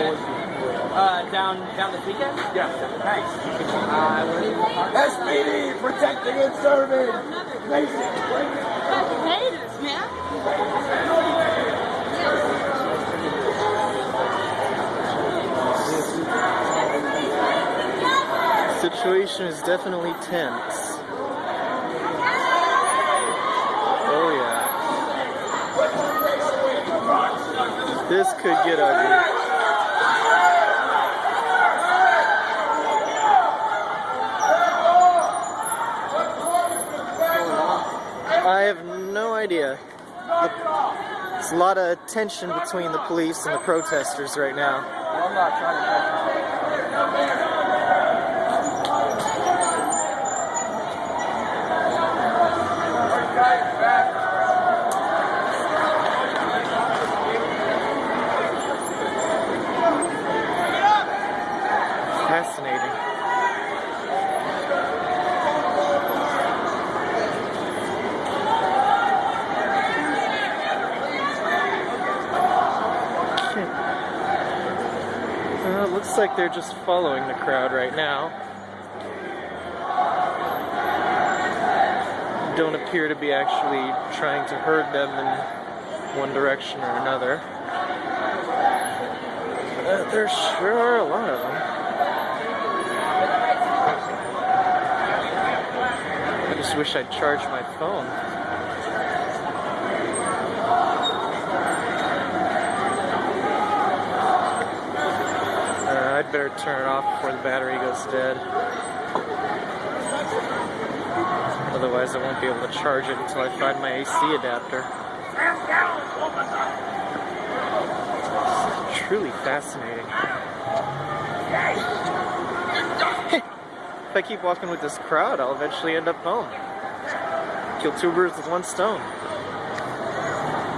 Uh, down down this weekend? Yeah. Nice. Uh, SPD, protecting and serving. Nation. Haters, man. Situation is definitely tense. Oh yeah. This could get ugly. I have no idea. The- There's a lot of tension between the police and the protesters right now. I'm not trying to Fascinating. Well, it looks like they're just following the crowd right now. Don't appear to be actually trying to herd them in one direction or another. Uh, there sure are a lot of them. I just wish I'd charged my phone. Better turn it off before the battery goes dead. Otherwise, I won't be able to charge it until I find my AC adapter. Truly fascinating. if I keep walking with this crowd, I'll eventually end up home. Kill two birds with one stone.